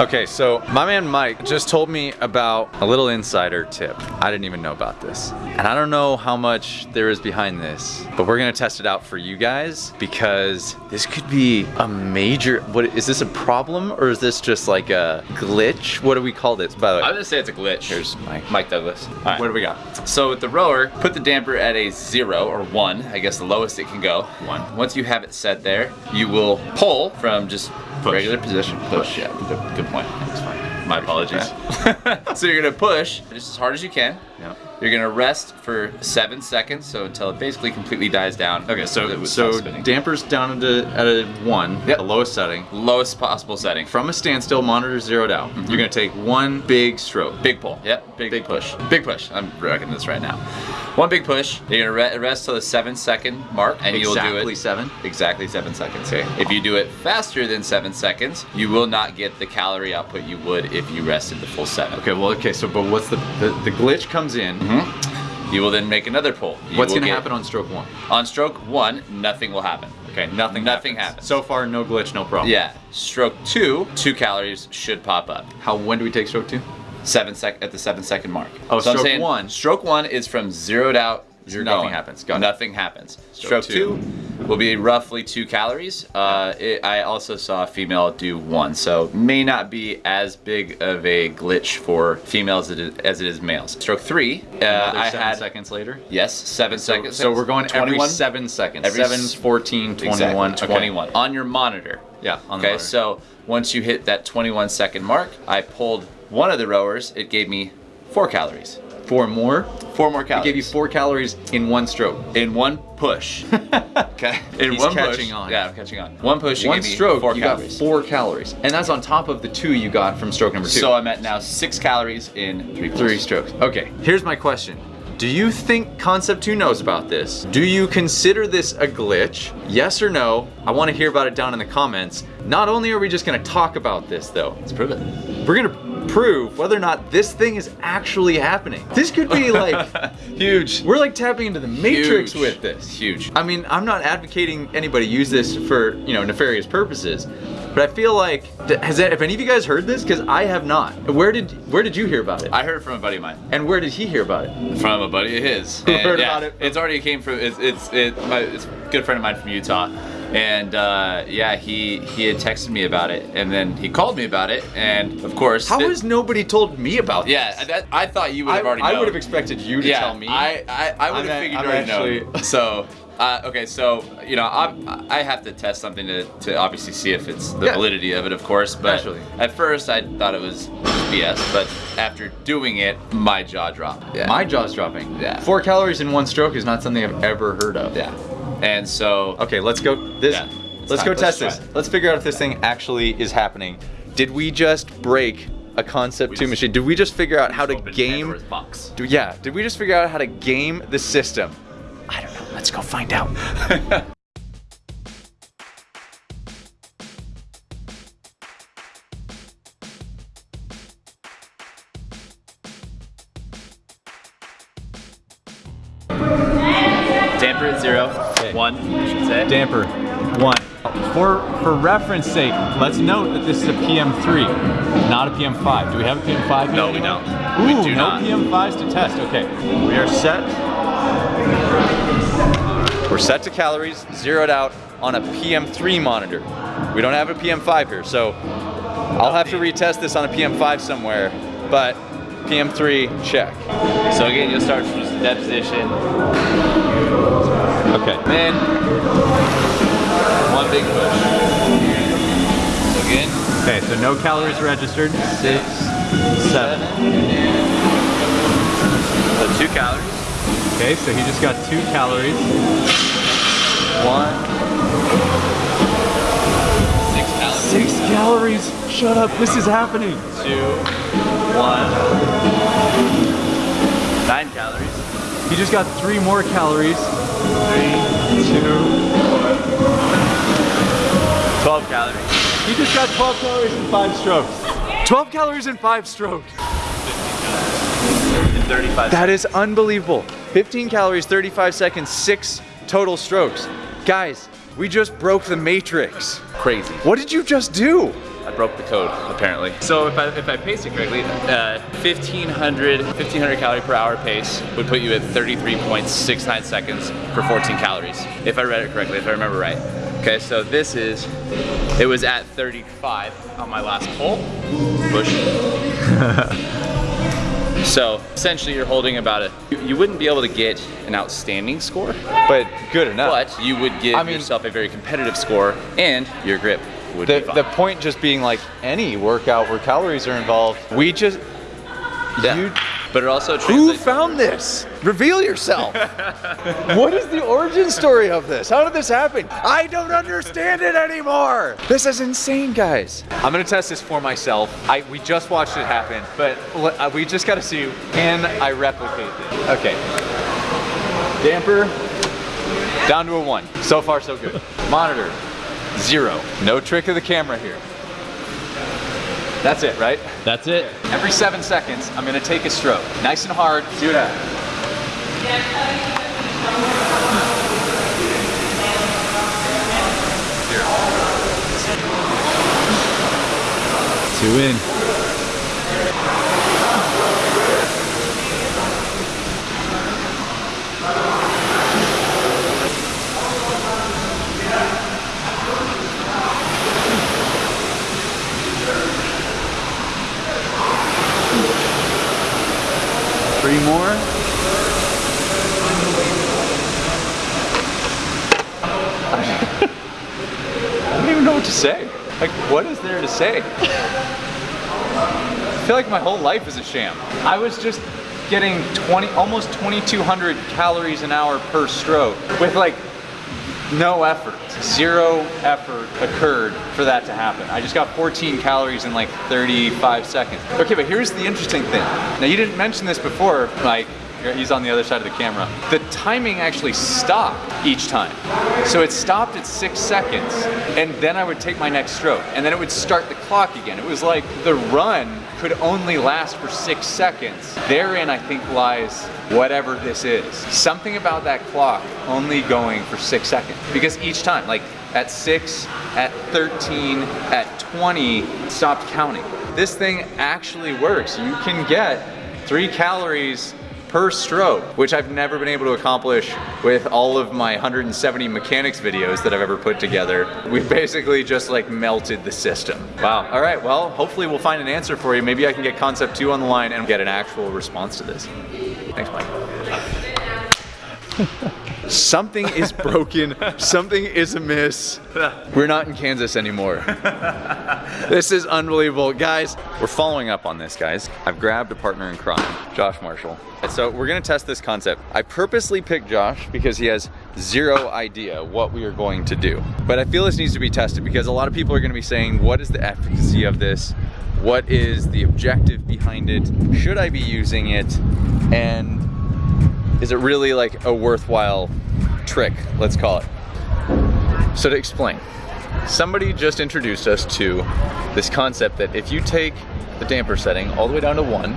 Okay, so my man Mike just told me about a little insider tip. I didn't even know about this. And I don't know how much there is behind this, but we're gonna test it out for you guys because this could be a major, what is this a problem or is this just like a glitch? What do we call this, by the way? I'm gonna say it's a glitch. Here's Mike. Mike Douglas. All right. What do we got? So with the rower, put the damper at a zero or one, I guess the lowest it can go. One. Once you have it set there, you will pull from just regular position. Push, yeah, good, point. That's fine. My apologies. so you're gonna push just as hard as you can. Yep. You're gonna rest for seven seconds, so until it basically completely dies down. Okay, so so dampers down at a, at a one, Yep. the lowest setting. lowest possible setting. From a standstill, monitor zeroed out. Mm-hmm. You're gonna take one big stroke. Big pull. Yep. Big, Big push. Big push. I'm reckoning this right now. One big push. You're gonna re- rest till the seven second mark, and you'll do it Exactly seven. exactly seven seconds. Okay. If you do it faster than seven seconds, you will not get the calorie output you would if you rested the full seven. Okay, well, okay, so but what's the the, the glitch comes in. Mm-hmm. You will then make another pull. You What's gonna happen on stroke one? on stroke one? Nothing will happen. Okay, nothing. Nothing happens. So far, no glitch, no problem. Yeah. Stroke two, two calories should pop up. How? When do we take stroke two? Seven sec at the seven second mark. Oh, so I'm stroke saying one. Stroke one is from zeroed out. You're nothing going. happens. Got it. Nothing happens. Stroke Stroke, two. will be roughly two calories. Uh, it, I also saw a female do one, so may not be as big of a glitch for females as it is, as it is males. Stroke three, uh, I seven had seconds later. yes, seven So, seconds. so we're going every seven seconds. Every seven, 14, 21. Exactly, okay. 21 on your monitor. Yeah, on the okay, so once you hit that 21 second mark, I pulled one of the rowers. It gave me four calories. Four more. Four more I calories. gave you four calories in one stroke. in one push. okay. In He's one catching push. on. Yeah, I'm catching on. One push. You one stroke, Four you calories. got four calories, and that's on top of the two you got from stroke number two. So I'm at now six calories in three. Three strokes. Okay, here's my question. Do you think Concept 2 knows about this? Do you consider this a glitch? Yes or no? I want to hear about it down in the comments. Not only are we just going to talk about this though, Let's prove it. we're going to prove whether or not this thing is actually happening. This could be like Huge. we're like tapping into the matrix Huge. with this. Huge. I mean, I'm not advocating anybody use this for, you know, nefarious purposes, but I feel like has that, have any of you guys heard this? Cuz I have not. Where did where did you hear about it? I heard it from a buddy of mine. and where did he hear about it? From a buddy of his. Who heard yeah, about it? It's already came from. It's it's it, my, it's a good friend of mine from Utah, and uh, yeah, he he had texted me about it, and then he called me about it, and of course. How it- has nobody told me about Yeah, this? that, I thought you would I, have already. I known. would have expected you to yeah, tell me. I I, I would have figured I'm already actually- know. So. Uh, okay, so you know, I I have to test something to, to obviously see if it's the Yeah. validity of it, of course. But Naturally. at first, I thought it was BS, but after doing it, my jaw dropped. Yeah. My jaw's dropping. Yeah. Four calories in one stroke is not something I've ever heard of. yeah, and so Okay, let's go. This. Yeah, let's time. go Let's test this. it. Let's figure out if this thing actually is happening. Did we just break a concept We two just- machine? Did we just figure out how to game? Box. Do, yeah. Did we just figure out how to game the system? I don't know. Let's go find out. one, I should say. Damper, one. For, for reference sake, let's note that this is a PM3, not a PM5. Do we have a PM5 yet? No, we don't. Ooh, We do no not. PM5s to test. Okay, we are set. We're set to calories, zeroed out on a PM3 monitor. We don't have a PM5 here, so I'll have to retest this on a PM5 somewhere, but PM3, check. So again, you'll start from just dead position. Okay. Then one big push. So again, Okay, so no calories registered. Six, seven. so two calories. Okay, so he just got two calories. One. Six calories. Six calories. Shut up. This is happening. Two. One. Nine calories. He just got three more calories. Three. Two. Twelve calories. He just got 12 calories in five strokes. 12 calories in five strokes. In 35 That is unbelievable. 15 calories, 35 seconds, six total strokes. Guys, we just broke the matrix. crazy. What did you just do? I broke the code, apparently. So if I, if I pace it correctly, uh, 1500, 1500 calorie per hour pace would put you at 33.69 seconds for 14 calories. If I read it correctly, if I remember right. Okay, so this is, it was at 35 on my last pull. Push. so essentially you're holding about a, you, you wouldn't be able to get an outstanding score, But good enough. but you would give I mean- yourself a very competitive score and your grip would the, be the point just being like any workout where calories are involved, we just, Yeah. you, but it also who found this? Reveal yourself. what is the origin story of this? How did this happen? I don't understand it anymore. This is insane, guys. I'm gonna test this for myself. I we just watched it happen, but uh, we just gotta see can I replicate this? Okay. Damper down to a one. So far, so good. Monitor zero. No trick of the camera here. That's it, right? That's it. Every seven seconds, I'm gonna take a stroke. Nice and hard, see what happens. Two in. Three more. I don't even know what to say. Like, what is there to say? I feel like my whole life is a sham. I was just getting 20, almost 2,200 calories an hour per stroke with like no effort. Zero effort occurred for that to happen. I just got 14 calories in like 35 seconds. Okay, but here's the interesting thing. Now you didn't mention this before, like he's on the other side of the camera. The timing actually stopped each time. So it stopped at six seconds and then I would take my next stroke and then it would start the clock again. It was like the run could only last for six seconds. Therein, I think, lies whatever this is. Something about that clock only going for six seconds. Because each time, like at six, at 13, at 20, stopped counting. This thing actually works. You can get three calories per stroke, which I've never been able to accomplish with all of my 170 mechanics videos that I've ever put together. We basically just like melted the system. Wow. All right, well, hopefully we'll find an answer for you. Maybe I can get concept two on the line and get an actual response to this. Thanks, Mike. Something is broken. Something is amiss. We're not in Kansas anymore. This is unbelievable. Guys, we're following up on this, guys. I've grabbed a partner in crime, Josh Marshall. So we're gonna test this concept. I purposely picked Josh because he has zero idea what we are going to do. But I feel this needs to be tested because a lot of people are gonna be saying, what is the efficacy of this? What is the objective behind it? Should I be using it? And is it really like a worthwhile trick, let's call it? So to explain, somebody just introduced us to this concept that if you take the damper setting all the way down to one,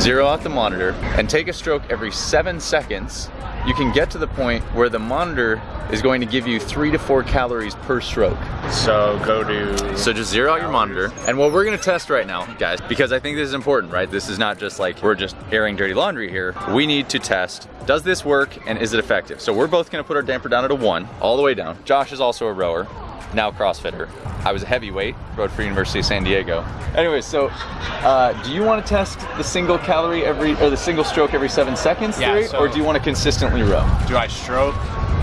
zero out the monitor, and take a stroke every seven seconds, you can get to the point where the monitor is going to give you three to four calories per stroke. So go to. So just zero out your monitor. And what we're gonna test right now, guys, because I think this is important, right? This is not just like we're just airing dirty laundry here. We need to test, does this work and is it effective? So we're both gonna put our damper down at a one, all the way down. Josh is also a rower, now CrossFitter. I was a heavyweight, rode for University of San Diego. Anyway, so uh, do you wanna test the single calorie every, or the single stroke every seven seconds Yeah, theory, so- or do you wanna consistently row? Do I stroke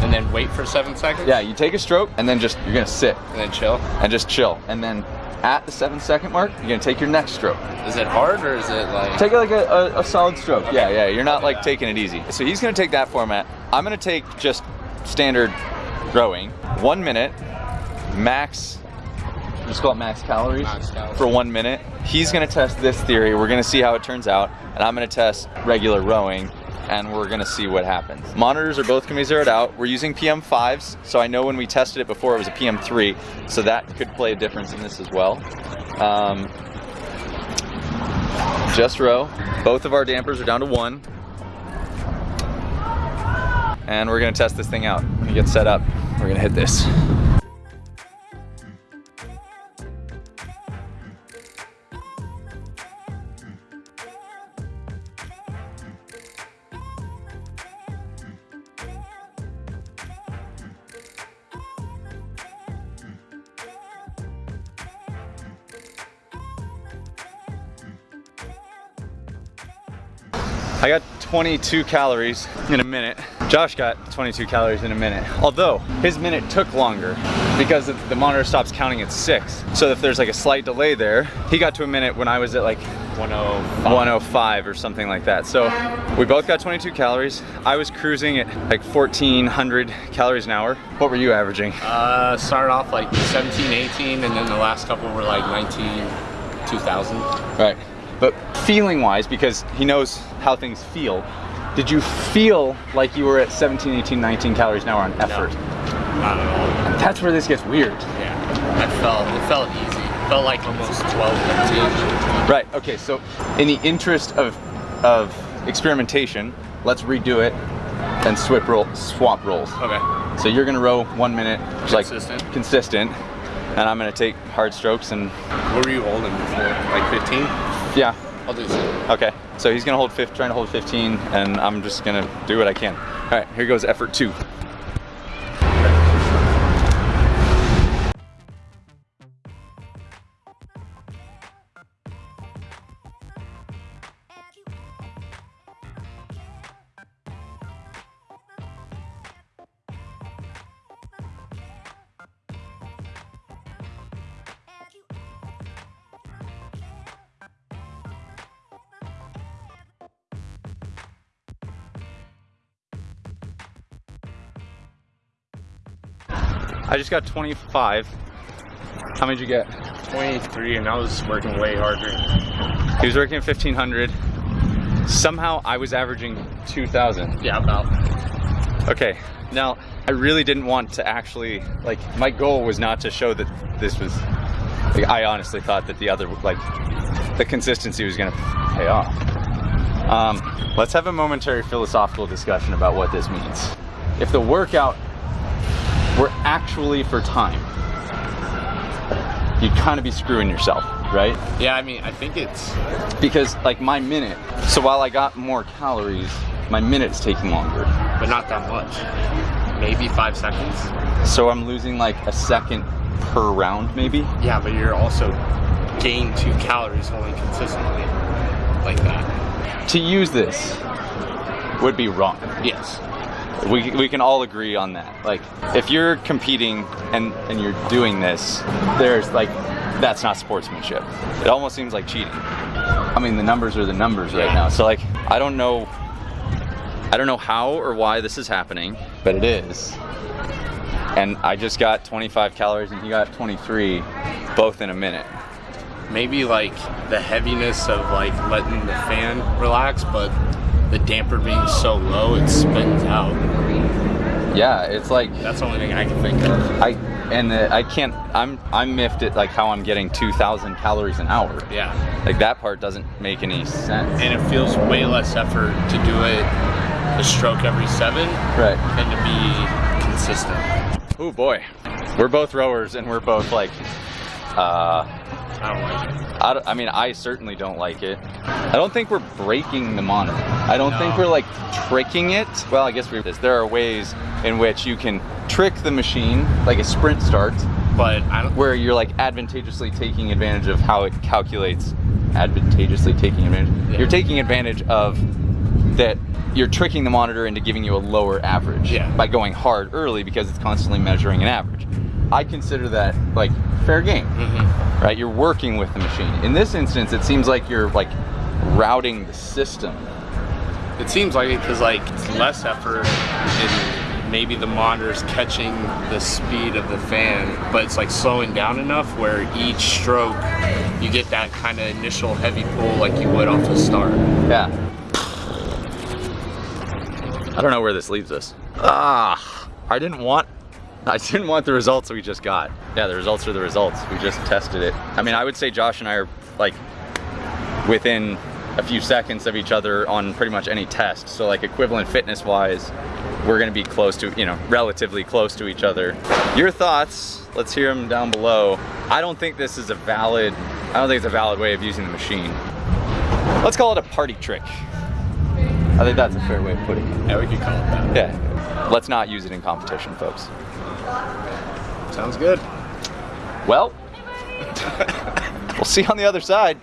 and then wait for seven seconds? Yeah, you take a stroke and then just, you're gonna sit And then chill? and just chill. And then at the seven second mark, you're gonna take your next stroke. Is it hard or is it like. Take like a, a, a solid stroke. Yeah, yeah, you're not like taking it easy. So he's gonna take that format. I'm gonna take just standard rowing. One minute, max, just call it max calories, Max calories. for one minute. He's gonna test this theory. We're gonna see how it turns out. And I'm gonna test regular rowing and we're gonna see what happens. Monitors are both gonna be zeroed out. We're using PM5s, so I know when we tested it before it was a PM3, so that could play a difference in this as well. Um, just row. Both of our dampers are down to one. And we're gonna test this thing out. When you get set up, we're gonna hit this. I got 22 calories in a minute. Josh got 22 calories in a minute. Although his minute took longer because the- monitor stops counting at six. So if there's like a slight delay there, he got to a minute when I was at like 105. 105 or something like that. So we both got 22 calories. I was cruising at like 1400 calories an hour. What were you averaging? Uh, started off like 17, 18, and then the last couple were like 19, 2000. Right. Feeling wise, because he knows how things feel, did you feel like you were at 17, 18, 19 calories an hour on effort? Not at all. That's where this gets weird. Yeah. I felt, it felt easy. It felt like almost 12, 13. Right. Okay. So, in the interest of of experimentation, let's redo it and swap roll, swap rolls. Okay. So you're gonna row one minute, like Consistent. consistent, and I'm gonna take hard strokes and What were you holding before? Like 15? yeah. I'll do some. Okay. So he's gonna hold fifth, trying to hold 15, and I'm just gonna do what I can. All right. Here goes effort two. I just got 25. How many did you get? 23, and I was working way harder. He was working at 1500. Somehow I was averaging 2000. Yeah, about. Okay, now I really didn't want to actually, like, my goal was not to show that this was, like, I honestly thought that the other, like, the consistency was gonna pay off. Um, let's have a momentary philosophical discussion about what this means. If the workout were actually for time, you'd kind of be screwing yourself, right? Yeah, I mean, I think it's. Because, like, my minute, so while I got more calories, my minute's taking longer. but not that much. Maybe five seconds. So I'm losing like a second per round, maybe. Yeah, but you're also gaining two calories holding consistently like that. To use this would be wrong. Yes. We, we can all agree on that. Like, if you're competing and, and you're doing this, there's like, that's not sportsmanship. It almost seems like cheating. I mean, the numbers are the numbers right now. So like, I don't know, I don't know how or why this is happening, but it is. And I just got 25 calories and he got 23, both in a minute. Maybe like the heaviness of like letting the fan relax, but the damper being so low it spins out. Yeah, it's like That's the only thing I can think of. I and the, I can't. I'm I'm miffed at like how I'm getting 2,000 calories an hour. Yeah. Like that part doesn't make any sense. And it feels way less effort to do it a stroke every seven Right. and to be consistent. Oh boy, we're both rowers and we're both like. Uh, I don't like it. I, don't- I mean, I certainly don't like it. I don't think we're breaking the monitor. I don't think we're like tricking it. Well, I guess we're. There are ways in which you can trick the machine, like a sprint start, But I don't where you're like advantageously taking advantage of how it calculates advantageously taking advantage Yeah. you're taking advantage of that you're tricking the monitor into giving you a lower average Yeah. by going hard early because it's constantly measuring an average i consider that like fair game Mhm. right? You're working with the machine. In this instance it seems like you're like routing the system. It seems like it because like it's less effort and maybe the monitor's catching the speed of the fan, but it's like slowing down enough where each stroke you get that kind of initial heavy pull like you would off the start. yeah. I don't know where this leaves us. Ah i didn't want I didn't want the results we just got. Yeah, the results are the results. We just tested it. I mean, I would say Josh and I are like within a few seconds of each other on pretty much any test. So like equivalent fitness wise, we're gonna be close to, you know, relatively close to each other. Your thoughts, let's hear them down below. I don't think this is a valid, I don't think it's a valid way of using the machine. Let's call it a party trick. I think that's a fair way of putting it. Yeah, we could call it that. Yeah. Let's not use it in competition, folks. Sounds good. Well, we'll see you on the other side.